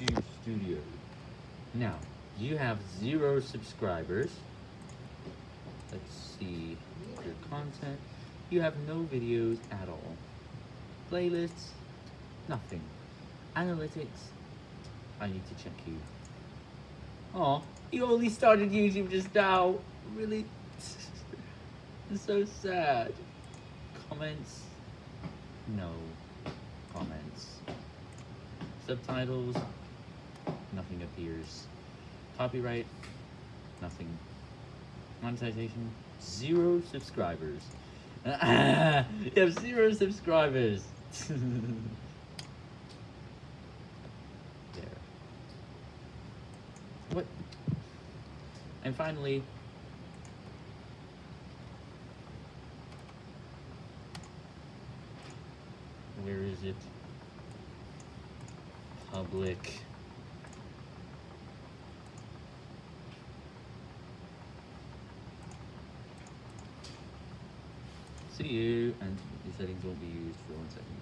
YouTube Studio. Now, you have zero subscribers. Let's see your content. You have no videos at all. Playlists, nothing. Analytics, I need to check you. Oh, you only started YouTube just now. Really? it's so sad. Comments, no comments. Subtitles, appears. Copyright, nothing. Monetization, zero subscribers. you have zero subscribers. there. What? And finally, where is it? Public. See you, and the settings won't be used for one second.